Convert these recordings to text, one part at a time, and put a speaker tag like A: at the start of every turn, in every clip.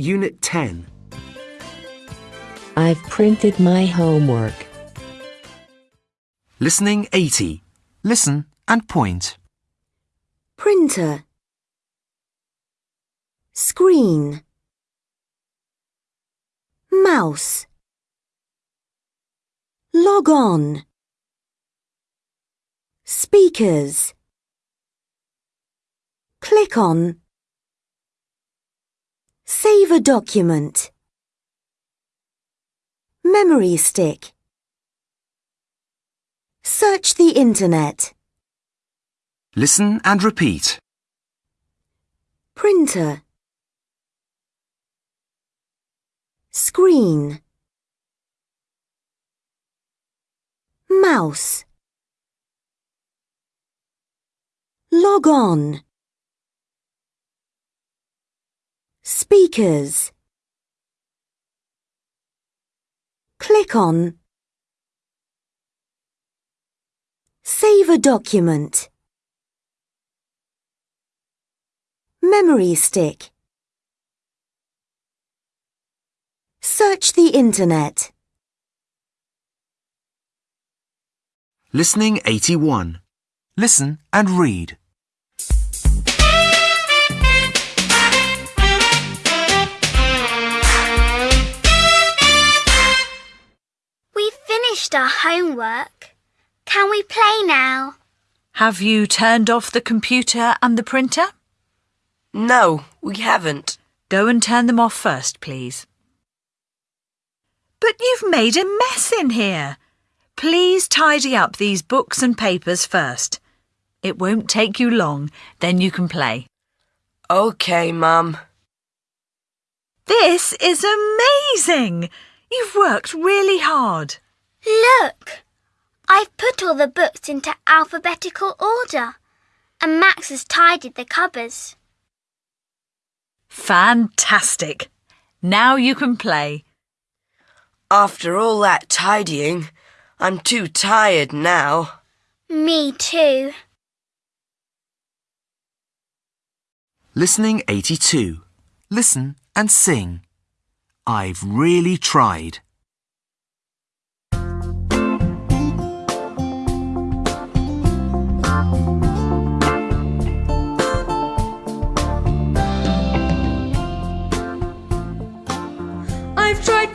A: Unit 10.
B: I've printed my homework.
C: Listening 80. Listen and point.
D: printer, screen, mouse, log on, speakers, click on, save a document, memory stick, search the internet.
C: Listen and repeat.
D: printer. Screen. Mouse. Log on speakers click on save a document Memory stick. Search the internet.
C: Listening 81. Listen and read.
E: Finished our homework. Can we play now?
F: Have you turned off the computer and the printer?
G: No, we haven't.
F: Go and turn them off first, please. But you've made a mess in here. Please tidy up these books and papers first. It won't take you long, then you can play.
G: Okay, Mum.
F: This is amazing! You've worked really hard.
E: Look! I've put all the books into alphabetical order, and Max has tidied the cupboards.
F: Fantastic! Now you can play.
G: After all that tidying, I'm too tired now.
E: Me too.
C: Listening 82. Listen and sing. I've really tried.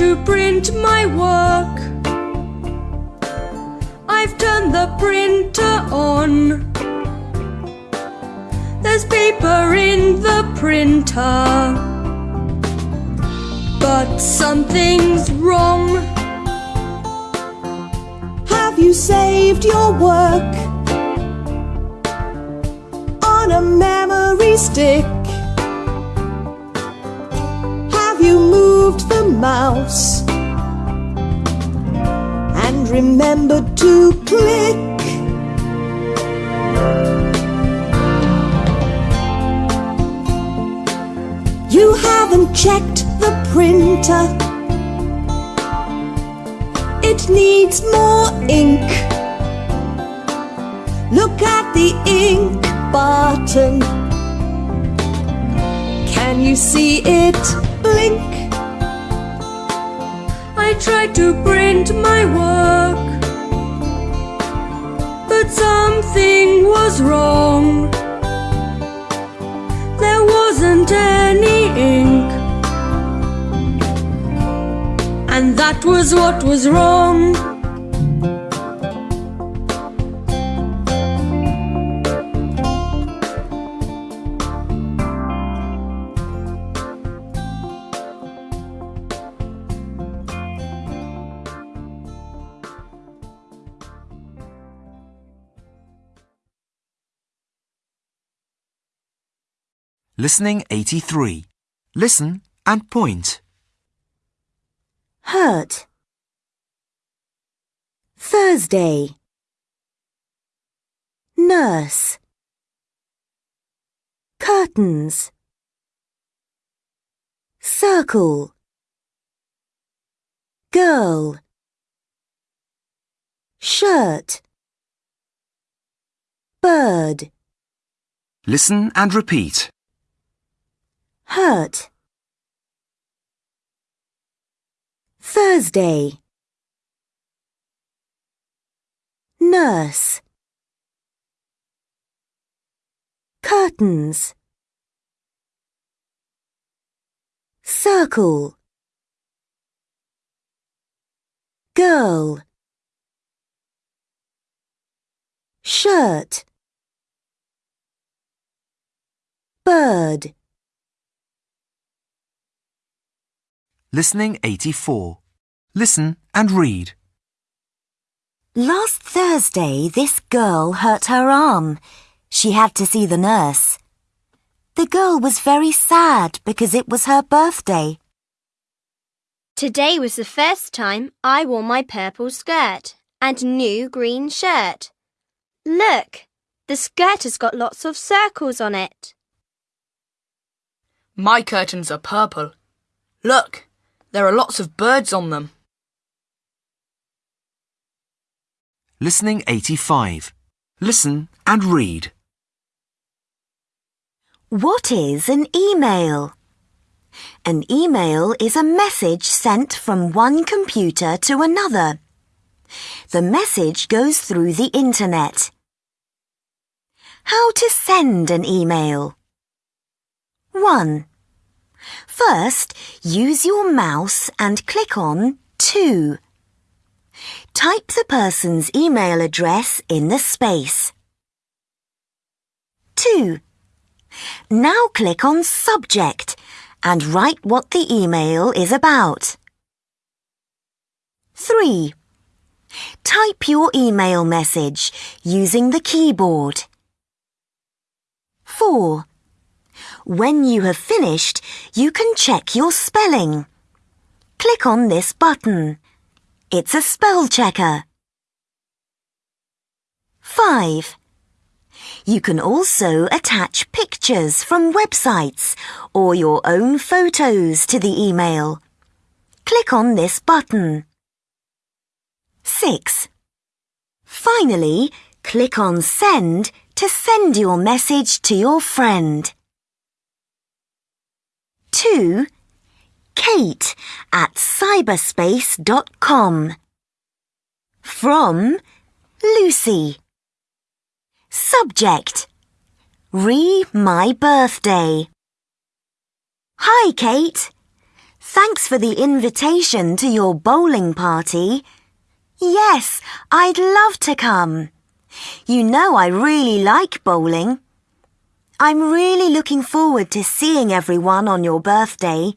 H: To print my work. I've turned the printer on. There's paper in the printer. But something's wrong.
I: Have you saved your work on a memory stick? Mouse and remember to click? You haven't checked the printer. It needs more ink. Look at the ink button. Can you see it blink?
H: I tried to print my work. But something was wrong. There wasn't any ink. And that was what was wrong.
C: Listening 83. Listen and point.
D: Hurt. Thursday. Nurse. Curtains. Circle. Girl. Shirt. Bird.
C: Listen and repeat.
D: Hurt. Thursday. Nurse. Curtains. Circle. Girl. Shirt. Bird.
C: Listening 84. Listen and read.
D: Last Thursday, this girl hurt her arm. She had to see the nurse. The girl was very sad because it was her birthday.
A: Today was the first time I wore my purple skirt and new green shirt. Look, the skirt has got lots of circles on it.
J: My curtains are purple. Look, there are lots of birds on them.
C: Listening 85. Listen and read.
D: What is an email? An email is a message sent from one computer to another. The message goes through the internet. How to send an email? 1. First, use your mouse and click on 2. Type the person's email address in the space. 2. Now click on Subject and write what the email is about. 3. Type your email message using the keyboard. 4. When you have finished, you can check your spelling. Click on this button. It's a spell checker. 5. You can also attach pictures from websites or your own photos to the email. Click on this button. 6. Finally, click on Send to send your message to your friend. 2. Kate at cyberspace.com. From Lucy. Subject. Re my birthday. Hi, Kate. Thanks for the invitation to your bowling party. Yes, I'd love to come. You know I really like bowling. I'm really looking forward to seeing everyone on your birthday.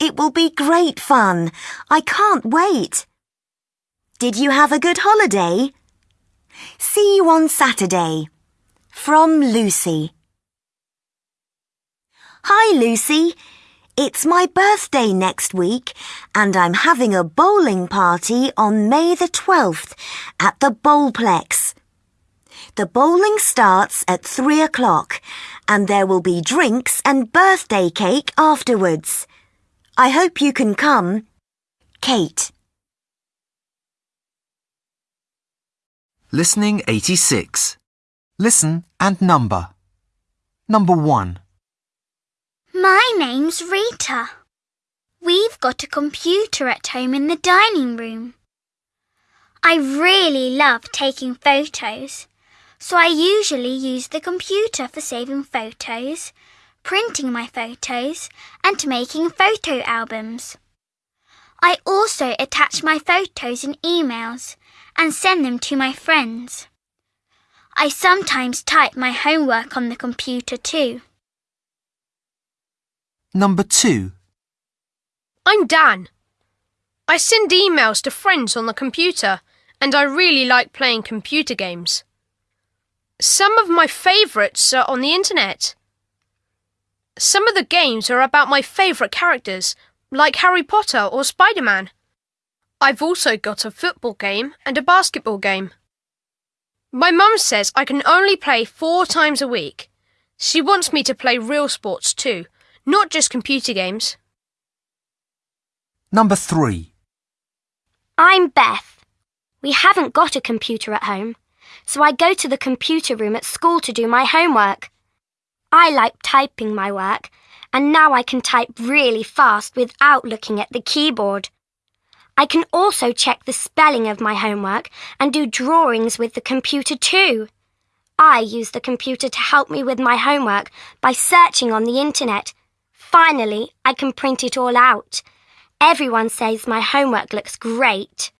D: It will be great fun. I can't wait. Did you have a good holiday? See you on Saturday. From Lucy. Hi, Lucy. It's my birthday next week, and I'm having a bowling party on May the 12th at the Bowlplex. The bowling starts at 3 o'clock, and there will be drinks and birthday cake afterwards. I hope you can come. Kate.
C: Listening 86. Listen and number. Number 1.
E: My name's Rita. We've got a computer at home in the dining room. I really love taking photos, so I usually use the computer for saving photos, printing my photos, and making photo albums. I also attach my photos in emails and send them to my friends. I sometimes type my homework on the computer too.
C: Number 2.
K: I'm Dan. I send emails to friends on the computer and I really like playing computer games. Some of my favourites are on the internet. Some of the games are about my favourite characters, like Harry Potter or Spider Man. I've also got a football game and a basketball game. My mum says I can only play four times a week. She wants me to play real sports too, not just computer games.
C: Number 3.
A: I'm Beth. We haven't got a computer at home, so I go to the computer room at school to do my homework. I like typing my work, and now I can type really fast without looking at the keyboard.
L: I can also check the spelling of my homework and do drawings with the computer too. I use the computer to help me with my homework by searching on the internet. Finally, I can print it all out. Everyone says my homework looks great.